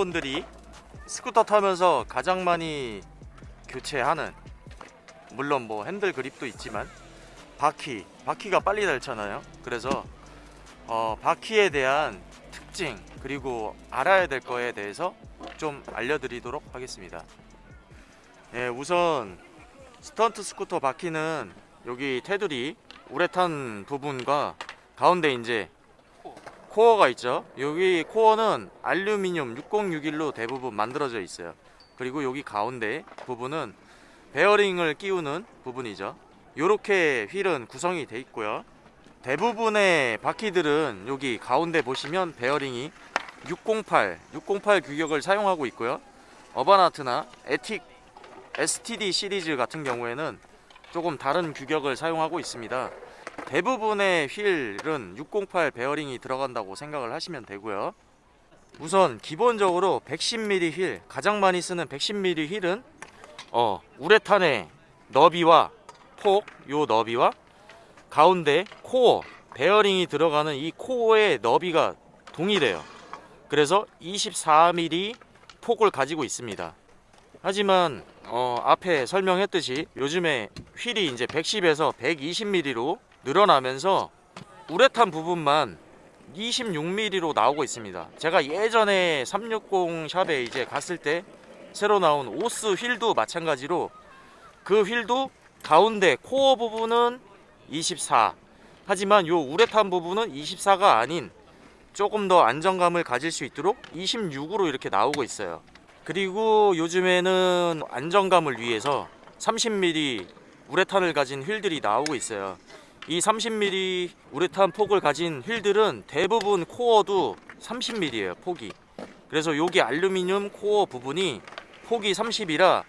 여러분들이 스쿠터 타면서 가장 많이 교체하는 물론 뭐 핸들 그립도 있지만 바퀴 바퀴가 빨리 닳잖아요. 그래서 어, 바퀴에 대한 특징 그리고 알아야 될 거에 대해서 좀 알려드리도록 하겠습니다. 예, 우선 스턴트 스쿠터 바퀴는 여기 테두리 우레탄 부분과 가운데 이제 코어가 있죠. 여기 코어는 알루미늄 6061로 대부분 만들어져 있어요. 그리고 여기 가운데 부분은 베어링을 끼우는 부분이죠. 이렇게 휠은 구성이 돼 있고요. 대부분의 바퀴들은 여기 가운데 보시면 베어링이 608, 608 규격을 사용하고 있고요. UrbanArtt나 Ethic STD 시리즈 같은 경우에는 조금 다른 규격을 사용하고 있습니다 대부분의 휠은 608 베어링이 들어간다고 생각을 하시면 되고요. 우선 기본적으로 110mm 휠 가장 많이 쓰는 110mm 휠은 어, 우레탄의 너비와 폭, 요 너비와 가운데 코어 베어링이 들어가는 이 코어의 너비가 동일해요. 그래서 24mm 폭을 가지고 있습니다. 하지만 어, 앞에 설명했듯이 요즘에 휠이 이제 110에서 120mm로 늘어나면서 우레탄 부분만 26mm로 나오고 있습니다. 제가 예전에 360 샵에 이제 갔을 때 새로 나온 오스 휠도 마찬가지로 그 휠도 가운데 코어 부분은 24 하지만 요 우레탄 부분은 24가 아닌 조금 더 안정감을 가질 수 있도록 26으로 이렇게 나오고 있어요. 그리고 요즘에는 안정감을 위해서 30mm 우레탄을 가진 휠들이 나오고 있어요. 이 30mm 우레탄 폭을 가진 휠들은 대부분 코어도 30mm예요 폭이. 그래서 여기 알루미늄 코어 부분이 폭이 30이라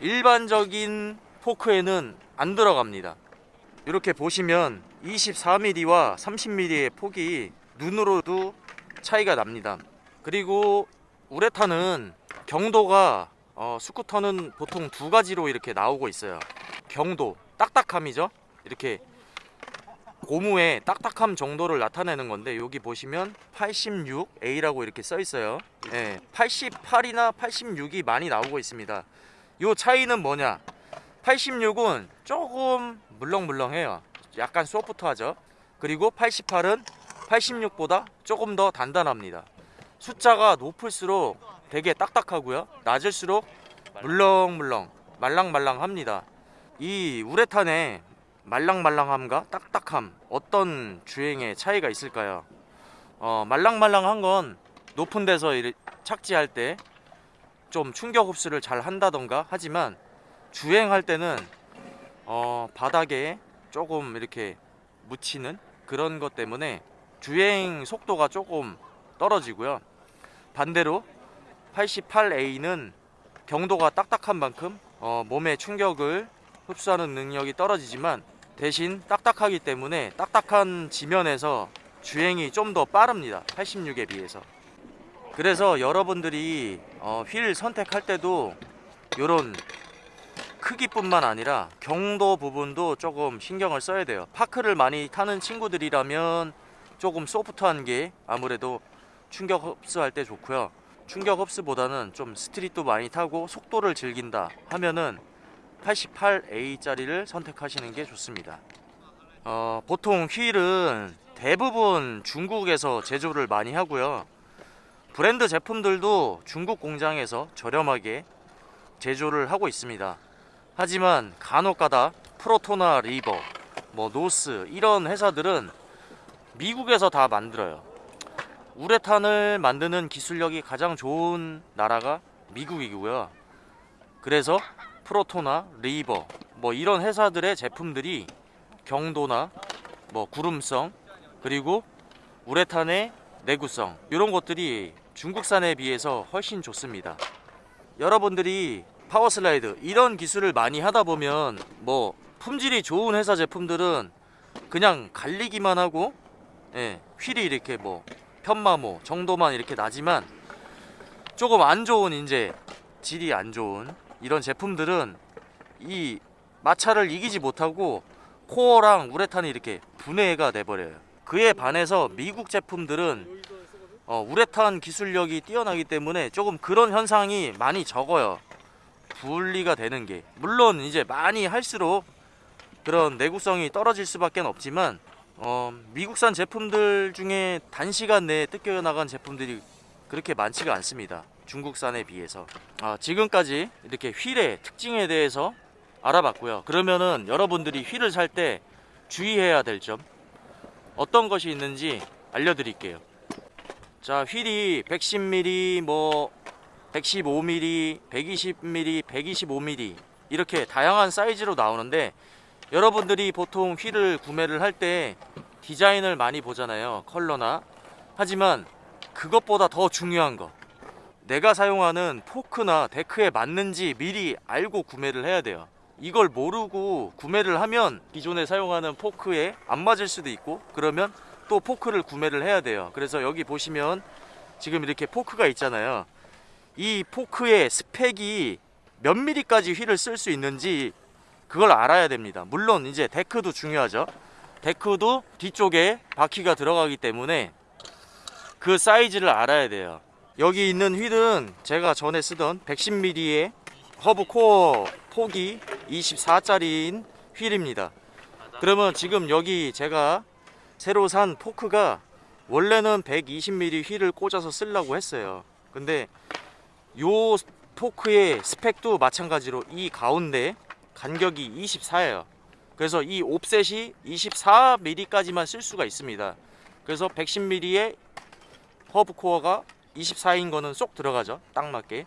일반적인 포크에는 안 들어갑니다. 이렇게 보시면 24mm와 30mm의 폭이 눈으로도 차이가 납니다. 그리고 우레탄은 경도가 어, 스쿠터는 보통 두 가지로 이렇게 나오고 있어요. 경도 딱딱함이죠? 이렇게 고무의 딱딱함 정도를 나타내는 건데 여기 보시면 86A라고 이렇게 써 있어요. 네, 88이나 86이 많이 나오고 있습니다. 요 차이는 뭐냐? 86은 조금 물렁물렁해요. 약간 소프트하죠? 그리고 88은 86보다 조금 더 단단합니다. 숫자가 높을수록 되게 딱딱하고요. 낮을수록 물렁물렁 말랑말랑합니다. 이 우레탄에 말랑말랑함과 딱딱함 어떤 주행의 차이가 있을까요? 어, 말랑말랑한 건 높은 데서 착지할 때 좀 충격 흡수를 잘 한다던가 하지만 주행할 때는 어, 바닥에 조금 이렇게 묻히는 그런 것 때문에 주행 속도가 조금 떨어지고요 반대로 88A는 경도가 딱딱한 만큼 어, 몸의 충격을 흡수하는 능력이 떨어지지만 대신 딱딱하기 때문에 딱딱한 지면에서 주행이 좀 더 빠릅니다. 86에 비해서. 그래서 여러분들이 어, 휠 선택할 때도 이런 크기뿐만 아니라 경도 부분도 조금 신경을 써야 돼요. 파크를 많이 타는 친구들이라면 조금 소프트한 게 아무래도 충격 흡수할 때 좋고요. 충격 흡수보다는 좀 스트릿도 많이 타고 속도를 즐긴다 하면은 88A짜리를 선택하시는 게 좋습니다. 어, 보통 휠은 대부분 중국에서 제조를 많이 하고요. 브랜드 제품들도 중국 공장에서 저렴하게 제조를 하고 있습니다. 하지만 간혹가다 Proto나 River 뭐 North 이런 회사들은 미국에서 다 만들어요. 우레탄을 만드는 기술력이 가장 좋은 나라가 미국이고요. 그래서 Proto나 River 뭐 이런 회사들의 제품들이 경도나 뭐 구름성 그리고 우레탄의 내구성 이런 것들이 중국산에 비해서 훨씬 좋습니다. 여러분들이 파워슬라이드 이런 기술을 많이 하다 보면 뭐 품질이 좋은 회사 제품들은 그냥 갈리기만 하고 예, 휠이 이렇게 뭐 편마모 정도만 이렇게 나지만 조금 안 좋은 이제 질이 안 좋은 이런 제품들은 이 마찰을 이기지 못하고 코어랑 우레탄이 이렇게 분해가 돼버려요 그에 반해서 미국 제품들은 어, 우레탄 기술력이 뛰어나기 때문에 조금 그런 현상이 많이 적어요. 분리가 되는 게 물론 이제 많이 할수록 그런 내구성이 떨어질 수밖에 없지만 어, 미국산 제품들 중에 단시간 내에 뜯겨 나간 제품들이 그렇게 많지가 않습니다. 중국산에 비해서 아, 지금까지 이렇게 휠의 특징에 대해서 알아봤고요. 그러면은 여러분들이 휠을 살 때 주의해야 될 점 어떤 것이 있는지 알려드릴게요. 자 휠이 110mm 뭐 115mm 120mm 125mm 이렇게 다양한 사이즈로 나오는데 여러분들이 보통 휠을 구매를 할 때 디자인을 많이 보잖아요 컬러나 하지만 그것보다 더 중요한 거. 내가 사용하는 포크나 데크에 맞는지 미리 알고 구매를 해야 돼요. 이걸 모르고 구매를 하면 기존에 사용하는 포크에 안 맞을 수도 있고 그러면 또 포크를 구매를 해야 돼요. 그래서 여기 보시면 지금 이렇게 포크가 있잖아요. 이 포크의 스펙이 몇 미리까지 휠을 쓸 수 있는지 그걸 알아야 됩니다. 물론 이제 데크도 중요하죠. 데크도 뒤쪽에 바퀴가 들어가기 때문에 그 사이즈를 알아야 돼요. 여기 있는 휠은 제가 전에 쓰던 110mm의 허브 코어 폭이 24짜리인 휠입니다. 그러면 지금 여기 제가 새로 산 포크가 원래는 120mm 휠을 꽂아서 쓰려고 했어요. 근데 요 포크의 스펙도 마찬가지로 이 가운데 간격이 24예요. 그래서 이 offset이 24mm까지만 쓸 수가 있습니다. 그래서 110mm의 허브 코어가 24인 거는 쏙 들어가죠. 딱 맞게.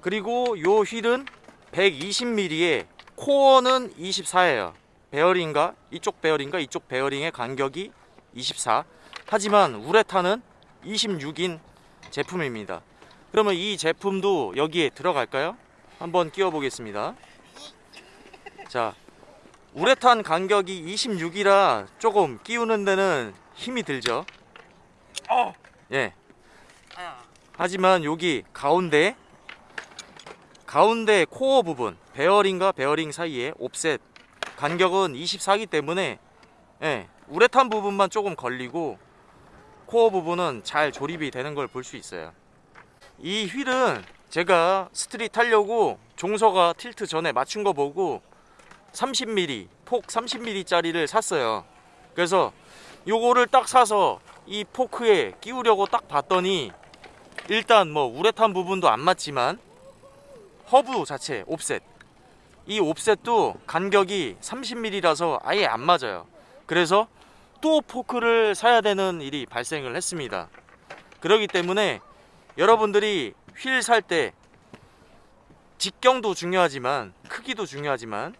그리고 요 휠은 120mm의 코어는 24예요. 베어링과 이쪽 베어링과 이쪽 베어링의 간격이 24 하지만 우레탄은 26인 제품입니다. 그러면 이 제품도 여기에 들어갈까요? 한번 끼워 보겠습니다. 자 우레탄 간격이 26이라 조금 끼우는 데는 힘이 들죠. 어. 예. 아야. 하지만 여기 가운데 가운데 코어 부분 베어링과 베어링 사이에 옵셋. 간격은 24이기 때문에 예, 우레탄 부분만 조금 걸리고 코어 부분은 잘 조립이 되는 걸 볼 수 있어요. 이 휠은 제가 street 타려고 종서가 틸트 전에 맞춘 거 보고 30mm 폭 30mm 짜리를 샀어요. 그래서 요거를 딱 사서 이 포크에 끼우려고 딱 봤더니 일단 뭐 우레탄 부분도 안 맞지만 허브 자체 offset. 이 offset도 간격이 30mm라서 아예 안 맞아요. 그래서 또 포크를 사야 되는 일이 발생을 했습니다. 그렇기 때문에 여러분들이 휠 살 때 직경도 중요하지만 크기도 중요하지만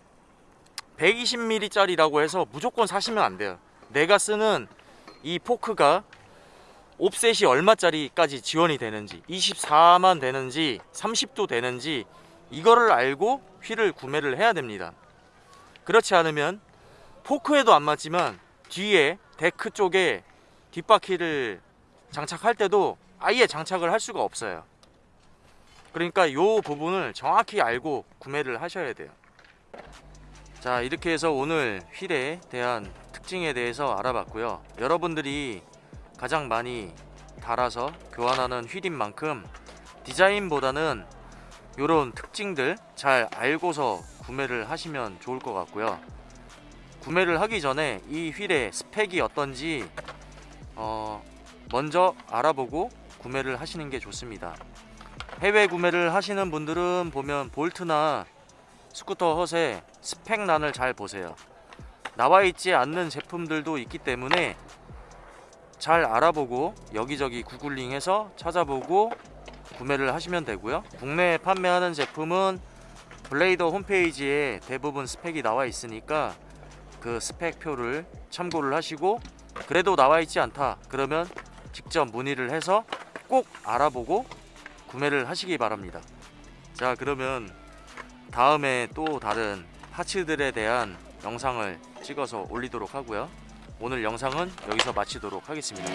120mm 짜리라고 해서 무조건 사시면 안 돼요. 내가 쓰는 이 포크가 옵셋이 얼마짜리까지 지원이 되는지 24만 되는지 30도 되는지 이거를 알고 휠을 구매를 해야 됩니다. 그렇지 않으면 포크에도 안 맞지만 뒤에 데크 쪽에 뒷바퀴를 장착할 때도 아예 장착을 할 수가 없어요. 그러니까 이 부분을 정확히 알고 구매를 하셔야 돼요. 자 이렇게 해서 오늘 휠에 대한 특징에 대해서 알아봤고요. 여러분들이 가장 많이 달아서 교환하는 휠인 만큼 디자인보다는 이런 특징들 잘 알고서 구매를 하시면 좋을 것 같고요. 구매를 하기 전에 이 휠의 스펙이 어떤지 어 먼저 알아보고 구매를 하시는 게 좋습니다. 해외 구매를 하시는 분들은 보면 볼트나 스쿠터 헛의 스펙란을 잘 보세요 나와 있지 않는 제품들도 있기 때문에 잘 알아보고 여기저기 구글링해서 찾아보고 구매를 하시면 되고요. 국내에 판매하는 제품은 블레이더 홈페이지에 대부분 스펙이 나와 있으니까 그 스펙표를 참고를 하시고 그래도 나와 있지 않다 그러면 직접 문의를 해서 꼭 알아보고 구매를 하시기 바랍니다. 자 그러면 다음에 또 다른 파츠들에 대한 영상을 찍어서 올리도록 하고요. 오늘 영상은 여기서 마치도록 하겠습니다